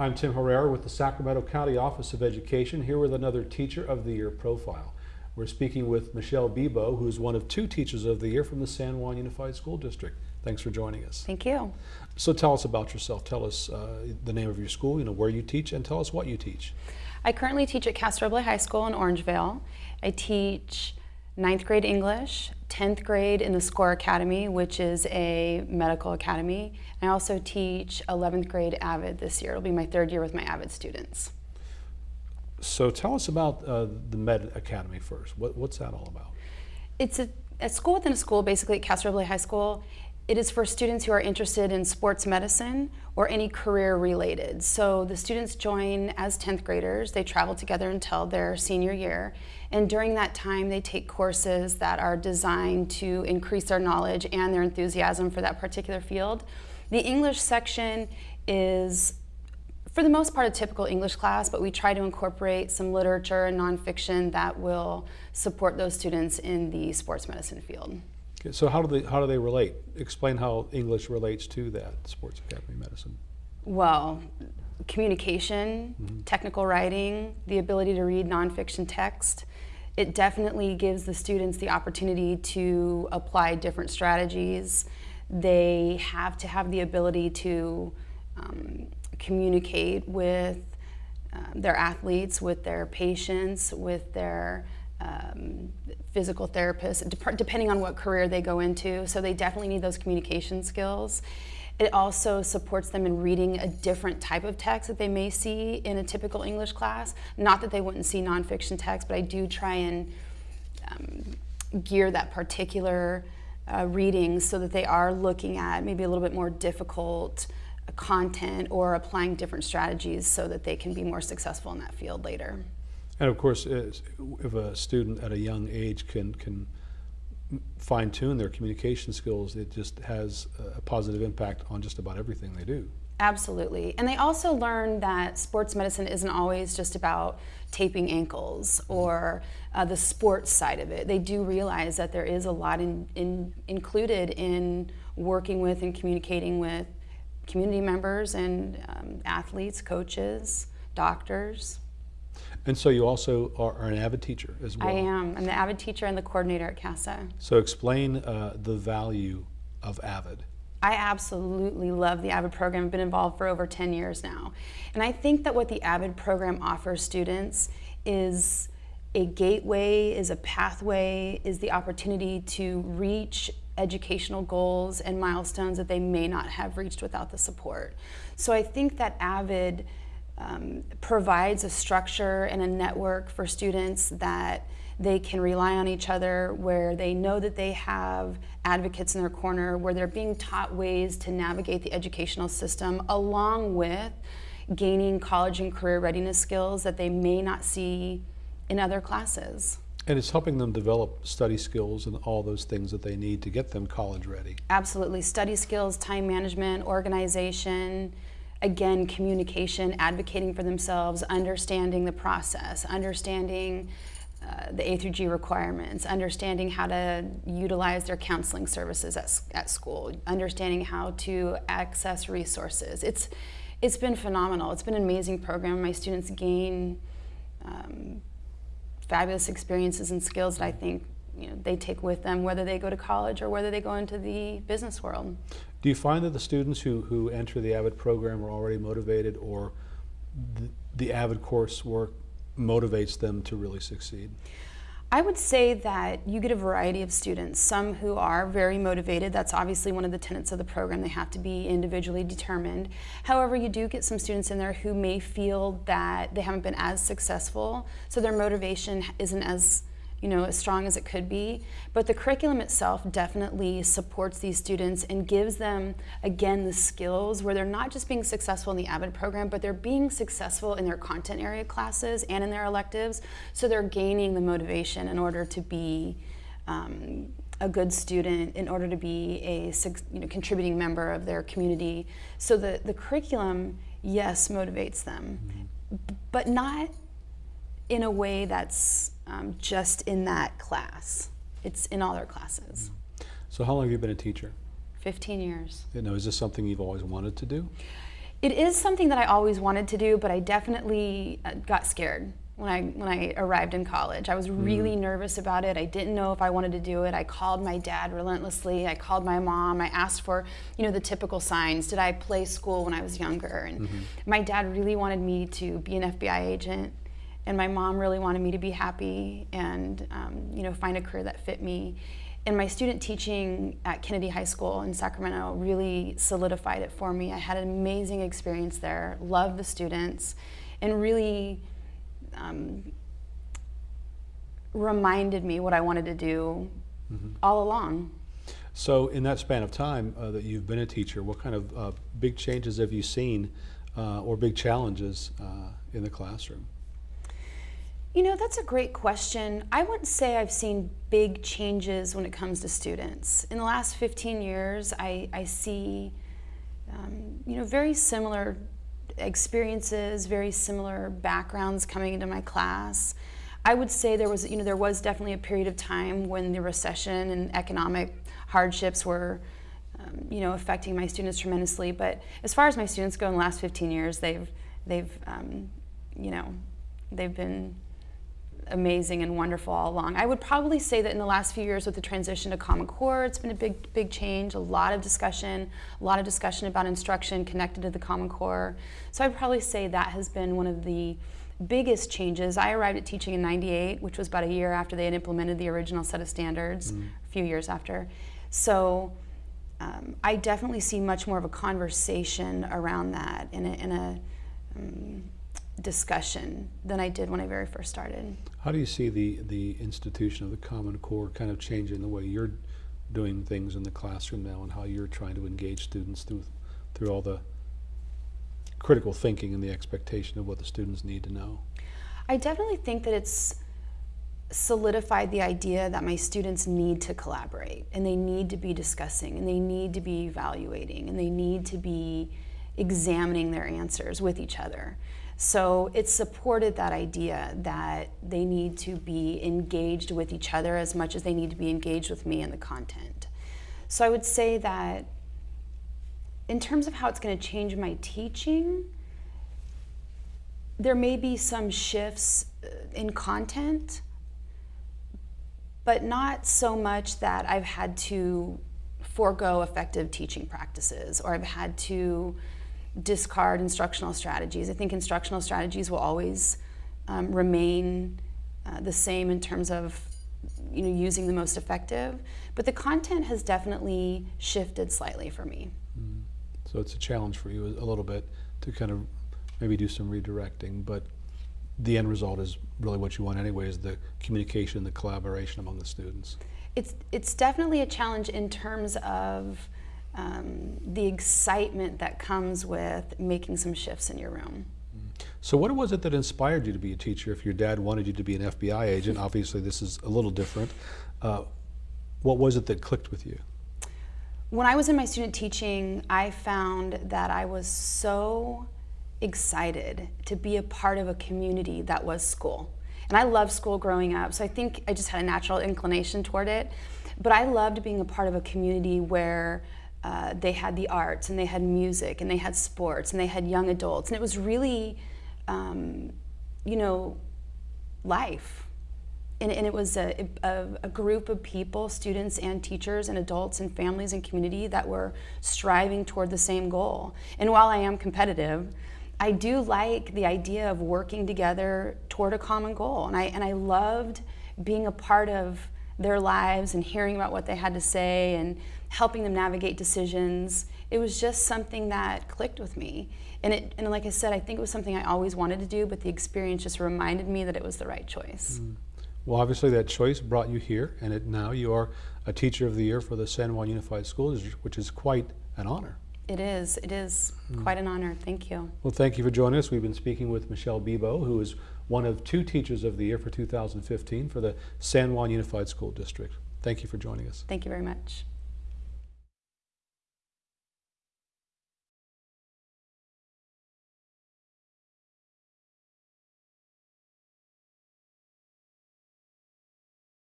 I'm Tim Herrera with the Sacramento County Office of Education, here with another Teacher of the Year profile. We're speaking with Michelle Bebo, who's one of two Teachers of the Year from the San Juan Unified School District. Thanks for joining us. Thank you. So tell us about yourself. Tell us uh, the name of your school, you know, where you teach, and tell us what you teach. I currently teach at Casa Roble High School in Orangevale. I teach ninth grade English, 10th grade in the SCORE Academy, which is a medical academy. I also teach 11th grade AVID this year. It'll be my third year with my AVID students. So tell us about uh, the Med Academy first. What, what's that all about? It's a, a school within a school, basically at Casa High School. It is for students who are interested in sports medicine or any career related. So the students join as 10th graders. They travel together until their senior year. And during that time, they take courses that are designed to increase their knowledge and their enthusiasm for that particular field. The English section is for the most part a typical English class, but we try to incorporate some literature and nonfiction that will support those students in the sports medicine field. Okay, so how do they how do they relate? Explain how English relates to that sports academy medicine. Well, communication, mm -hmm. technical writing, the ability to read nonfiction text. It definitely gives the students the opportunity to apply different strategies. They have to have the ability to um, communicate with um, their athletes, with their patients, with their um, physical therapists, depending on what career they go into. So they definitely need those communication skills. It also supports them in reading a different type of text that they may see in a typical English class. Not that they wouldn't see nonfiction text, but I do try and um, gear that particular uh, reading so that they are looking at maybe a little bit more difficult content or applying different strategies so that they can be more successful in that field later. And of course, if a student at a young age can, can fine tune their communication skills, it just has a positive impact on just about everything they do. Absolutely. And they also learn that sports medicine isn't always just about taping ankles or uh, the sports side of it. They do realize that there is a lot in, in, included in working with and communicating with community members and um, athletes, coaches, doctors. And so you also are, an avid teacher as well. I am. I'm the avid teacher and the coordinator at CASA. So explain uh, the value of avid. I absolutely love the AVID program. I've been involved for over 10 years now. And I think that what the AVID program offers students is a gateway, is a pathway, is the opportunity to reach educational goals and milestones that they may not have reached without the support. So I think that AVID um, provides a structure and a network for students that they can rely on each other, where they know that they have advocates in their corner, where they're being taught ways to navigate the educational system, along with gaining college and career readiness skills that they may not see in other classes. And it's helping them develop study skills and all those things that they need to get them college ready. Absolutely. Study skills, time management, organization, again, communication, advocating for themselves, understanding the process, understanding uh, the A through G requirements, understanding how to utilize their counseling services at, at school, understanding how to access resources. It's, it's been phenomenal. It's been an amazing program. My students gain um, fabulous experiences and skills that I think you know, they take with them, whether they go to college or whether they go into the business world. Do you find that the students who, who enter the AVID program are already motivated or the, the AVID coursework motivates them to really succeed? I would say that you get a variety of students, some who are very motivated. That's obviously one of the tenets of the program. They have to be individually determined. However, you do get some students in there who may feel that they haven't been as successful, so their motivation isn't as you know, as strong as it could be. But the curriculum itself definitely supports these students and gives them, again, the skills where they're not just being successful in the AVID program, but they're being successful in their content area classes and in their electives. So they're gaining the motivation in order to be um, a good student, in order to be a you know, contributing member of their community. So the, the curriculum, yes, motivates them, mm -hmm. but not in a way that's um, just in that class. It's in all their classes. So how long have you been a teacher? 15 years. You know, is this something you've always wanted to do? It is something that I always wanted to do, but I definitely uh, got scared when I when I arrived in college. I was really nervous about it. I didn't know if I wanted to do it. I called my dad relentlessly. I called my mom. I asked for, you know, the typical signs. Did I play school when I was younger? And my dad really wanted me to be an FBI agent, and my mom really wanted me to be happy and um, you know find a career that fit me. And my student teaching at Kennedy High School in Sacramento really solidified it for me. I had an amazing experience there, loved the students, and really um, reminded me what I wanted to do all along. So in that span of time uh, that you've been a teacher, what kind of uh, big changes have you seen uh, or big challenges uh, in the classroom? You know, that's a great question. I wouldn't say I've seen big changes when it comes to students. In the last 15 years, I, I see, um, you know, very similar experiences, very similar backgrounds coming into my class. I would say there was, you know, there was definitely a period of time when the recession and economic hardships were, um, you know, affecting my students tremendously. But as far as my students go, in the last 15 years, they've, they've, um, you know, they've been amazing and wonderful all along. I would probably say that in the last few years with the transition to Common Core, it's been a big, big change, a lot of discussion, a lot of discussion about instruction connected to the Common Core. So I'd probably say that has been one of the biggest changes. I arrived at teaching in 98, which was about a year after they had implemented the original set of standards, a few years after. So um, I definitely see much more of a conversation around that in a, in a um, discussion than I did when I very first started. How do you see the, the institution of the Common Core kind of changing the way you're doing things in the classroom now and how you're trying to engage students through, through all the critical thinking and the expectation of what the students need to know? I definitely think that it's solidified the idea that my students need to collaborate and they need to be discussing and they need to be evaluating and they need to be examining their answers with each other. So it supported that idea that they need to be engaged with each other as much as they need to be engaged with me and the content. So I would say that in terms of how it's going to change my teaching, there may be some shifts uh, in content, but not so much that I've had to forego effective teaching practices or I've had to discard instructional strategies. I think instructional strategies will always um, remain uh, the same in terms of you know using the most effective, but the content has definitely shifted slightly for me. So it's a challenge for you a little bit to kind of maybe do some redirecting, but the end result is really what you want anyway, is the communication, the collaboration among the students. It's it's definitely a challenge in terms of um, the excitement that comes with making some shifts in your room. So what was it that inspired you to be a teacher? If your dad wanted you to be an FBI agent, obviously this is a little different. Uh, what was it that clicked with you? When I was in my student teaching, I found that I was so excited to be a part of a community that was school. And I loved school growing up, so I think I just had a natural inclination toward it. But I loved being a part of a community where uh, they had the arts and they had music and they had sports and they had young adults. And it was really, um, you know, life. And, and it was a, a, a, group of people, students and teachers and adults and families and community that were striving toward the same goal. And while I am competitive, I do like the idea of working together toward a common goal. And I, and I loved being a part of their lives and hearing about what they had to say and helping them navigate decisions. It was just something that clicked with me. And, it, and like I said, I think it was something I always wanted to do, but the experience just reminded me that it was the right choice. Mm. Well, obviously that choice brought you here, and it, now you are a Teacher of the Year for the San Juan Unified School District, which is quite an honor. It is. It is mm. quite an honor. Thank you. Well, thank you for joining us. We've been speaking with Michelle Bebo, who is one of two Teachers of the Year for 2015 for the San Juan Unified School District. Thank you for joining us. Thank you very much.